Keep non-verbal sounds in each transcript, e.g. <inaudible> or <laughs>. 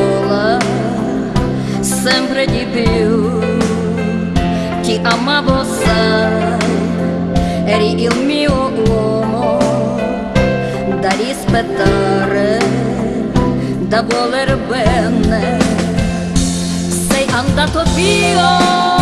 sola, sempre di più. Ti amavo, sai, eri il mio uomo da rispettare, da voler bene. Sei andato via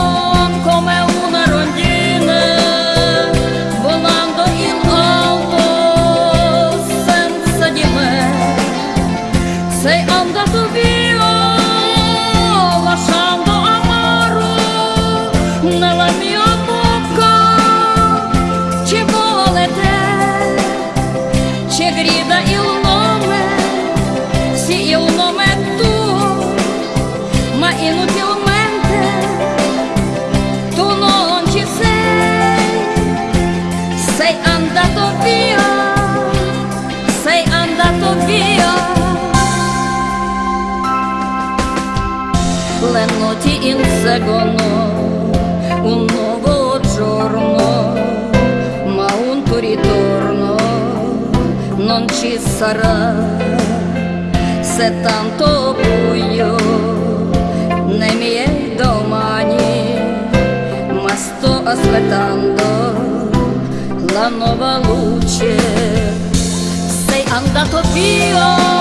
Notti inseguono un nuovo giorno, ma un tuo ritorno non ci sarà. Se tanto buio nei miei domani ma sto aspettando la nuova luce. Sei andato via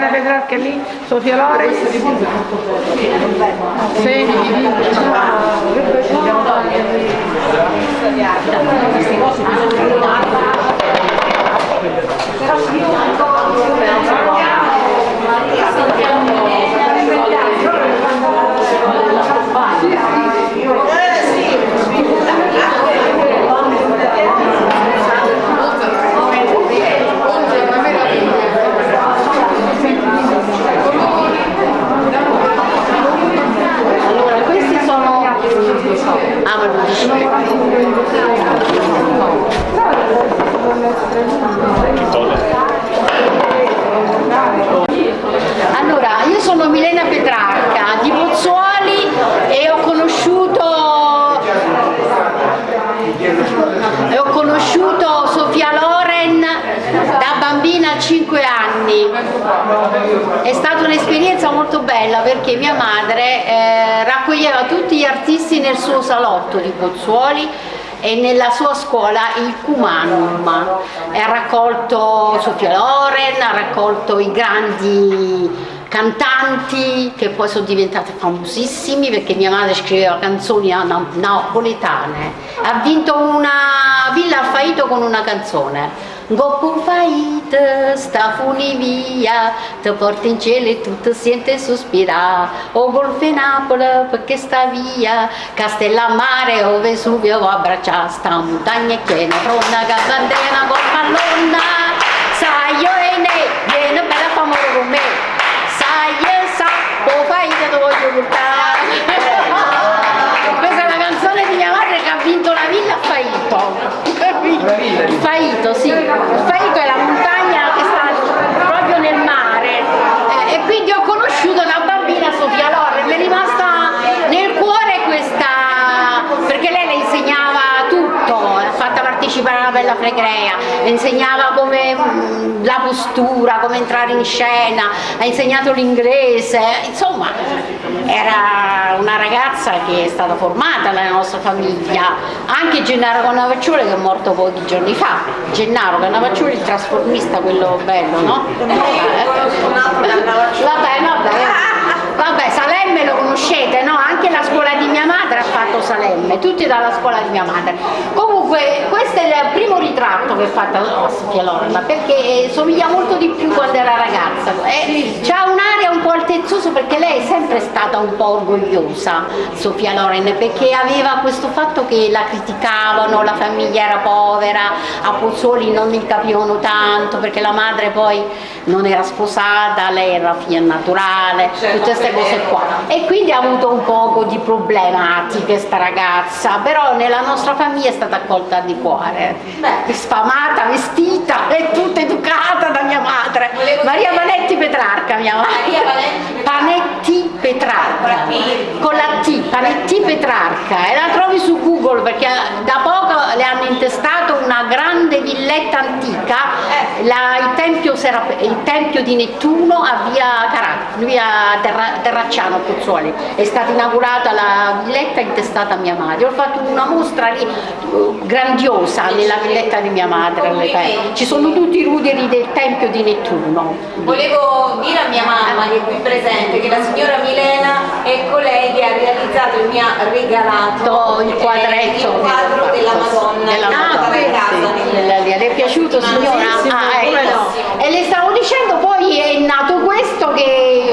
di Milena Petrarca lì? Sofia Loren? Sì. Allora, questi sono... Ah, ma non dice. Allora, io sono Milena Petrarca di Pozzuoli e ho conosciuto e ho conosciuto Sofia Loren da bambina a 5 anni. È stata un'esperienza molto bella perché mia madre eh, raccoglieva tutti gli artisti nel suo salotto di Pozzuoli e nella sua scuola il Cumanum. Ha raccolto Sofia Loren, ha raccolto i grandi cantanti che poi sono diventate famosissimi perché mia madre scriveva canzoni napoletane. Ha vinto una villa al Faito con una canzone. Goppo faita, sta funi via, ti porta in cielo e tutto sente sospirare. O golfe Napoli perché sta via, Castellammare o Vesuvio va abbracciare, sta montagna piena, pronta che bandera col pallonna, sai io e ne, partecipare alla Bella Fregrea, insegnava come mm, la postura, come entrare in scena, ha insegnato l'inglese, insomma era una ragazza che è stata formata nella nostra famiglia, anche Gennaro Cannavacciuoli che è morto pochi giorni fa, Gennaro Cannavacciuoli il trasformista, quello bello, no? Vabbè, vabbè, vabbè, Salemme lo conoscete, no? Anche la scuola di mia madre ha fatto Salemme, tutti dalla scuola di mia madre. Comunque questo è il primo ritratto che ho fatto a Sofia Lorna perché somiglia molto di più quando era ragazza. Ha un'aria un po' altezzosa perché lei è sempre stata un po' orgogliosa, Sofia Loren, perché aveva questo fatto che la criticavano, la famiglia era povera, a Pozzuoli non mi capivano tanto perché la madre poi non era sposata, lei era figlia naturale, tutte queste cose qua. E quindi ha avuto un poco di problematiche sta ragazza, però nella nostra famiglia è stata accolta di cuore, sfamata, vestita e tutta educata da mia madre. Maria Vanetti Petrarca, mia madre. Panetti Petrarca, con la T, Panetti Petrarca, e la trovi su Google perché da poco le hanno intestato una grande villetta antica, la, il, tempio il, tempio di Nettuno a via, Carà, via Terra, Terracciano Pozzuoli, è stata inaugurata la villetta intestata a mia madre, ho fatto una mostra lì grandiosa nella villetta di mia madre, ci sono tutti i ruderi del tempio di Nettuno. Volevo dire a mia mamma che è qui presente che la signora Milena è colei che ha realizzato e mi ha regalato il quadretto il quadro della Madonna della Madonna casa sì. le è piaciuto signora? Ah, ecco. e le stavo dicendo poi è nato questo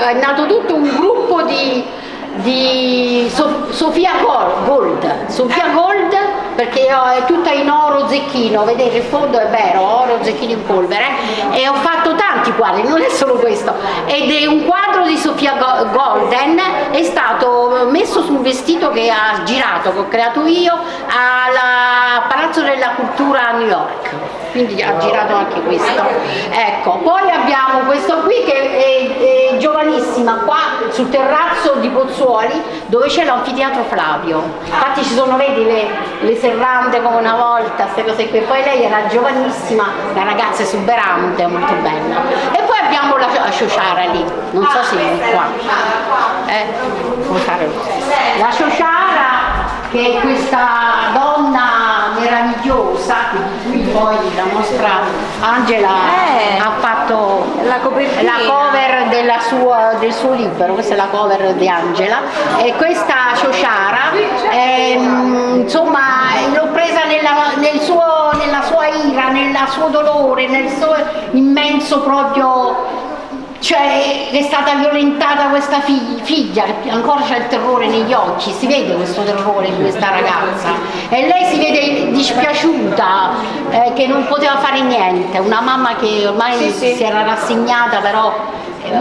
è nato tutto un gruppo di di Sofia Gold, Sofia Gold perché è tutta in oro zecchino, vedete il fondo è vero, oro zecchino in polvere e ho fatto tanti quadri, non è solo questo. Ed è un quadro di Sofia Golden è stato messo sul vestito che ha girato, che ho creato io al Palazzo della Cultura a New York quindi ha girato anche questo. Ecco, poi abbiamo questo qui che è, è giovanissima qua sul terrazzo di Pozzuoli dove c'è l'anfiteatro Flavio. Infatti ci sono vedi le, le serrande come una volta queste cose qui. Poi lei era giovanissima una ragazza esuberante molto bella. E poi abbiamo la, la Ciociara lì. Non so se è qua. Eh, la Ciociara che è questa donna meravigliosa di cui poi la nostra Angela Eh. ha fatto La la cover sua- del suo libro, questa è la cover di Angela e questa Ciociara ehm, insomma l'ho presa nella, nel suo- nella sua ira, nel suo dolore, nel suo immenso proprio cioè è stata violentata questa fig- figlia, ancora c'è il terrore negli occhi, si vede questo terrore di questa ragazza. E lei si vede dispiaciuta eh, che non poteva fare niente, una mamma che ormai si era rassegnata però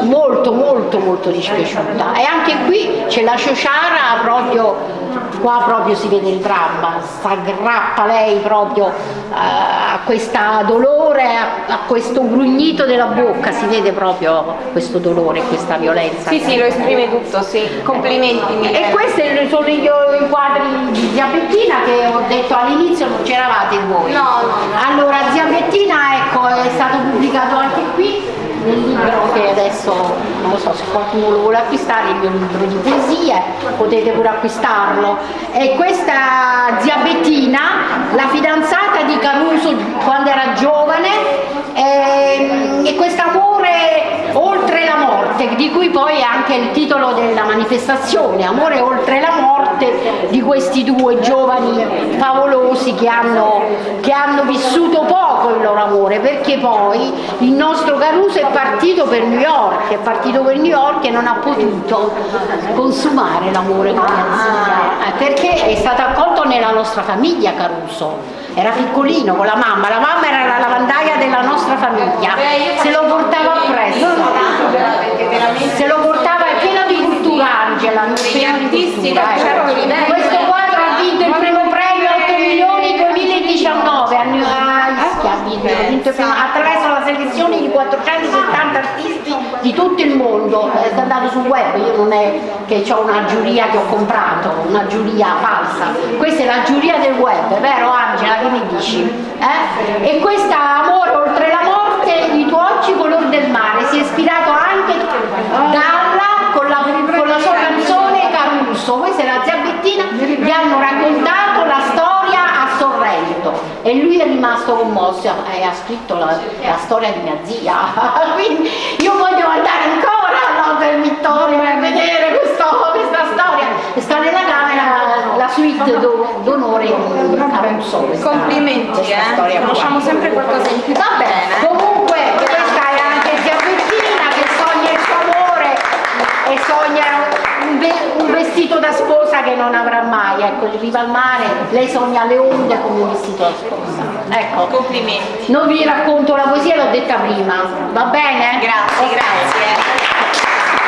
molto molto molto dispiaciuta e anche qui c'è la Ciociara proprio qua proprio si vede il dramma, si aggrappa lei proprio eh, a questo dolore, a, questo grugnito della bocca, si vede proprio questo dolore, questa violenza. Sì, sì, lo esprime tutto, sì. Complimenti. E Milena. questi sono i, i quadri di Zia Bettina che ho detto all'inizio non c'eravate voi. No, no, no. Allora Zia Bettina ecco, è stato pubblicato anche qui nel libro che adesso non lo so se qualcuno lo vuole acquistare, il mio libro di poesie, potete pure acquistarlo. E questa Zia Bettina, la fidanzata di Caruso quando era giovane, e, e questo amore oltre la morte di cui poi è anche il titolo della manifestazione, Amore oltre la morte, di questi due giovani favolosi che hanno, che hanno vissuto poco il loro amore, perché poi il nostro Caruso è partito per New York, è partito per New York e non ha potuto consumare l'amore con zia, eh, perché è stato accolto nella nostra famiglia Caruso era piccolino con la mamma, la mamma era la lavandaia della nostra famiglia, se lo portava appresso, se lo portava, è pieno di cultura Angela, pieno di cultura, eh. Questo quadro ha vinto il primo premio 8 milioni 2019 a New Ischia, ha vinto, primo- attraverso la selezione di 470 artisti di tutto il mondo, è andato sul web, io non è che ho una giuria che ho comprato, una giuria falsa, questa è la giuria del web, vero Angela? Che mi dici? Eh? E questa Amore oltre la morte, i tuoi occhi color del mare, si è ispirato anche dalla, con la, con la sua canzone Caruso, questa è la zia Bettina, gli hanno raccontato Sorrento e lui è rimasto commosso e ha scritto la, la storia di mia zia, <laughs> quindi io voglio andare ancora all'Hotel Vittorio per vedere questo- questa storia, e sta nella camera la suite do- d'onore di Caruso. questa- Complimenti, questa eh. Conosciamo sempre qualcosa in più. Vabbè, comunque vestito da sposa che non avrà mai, ecco, in riva al mare, lei sogna le onde come un vestito da sposa. Ecco. Complimenti. Non vi racconto la poesia, l'ho detta prima, va bene? Grazie, grazie. grazie.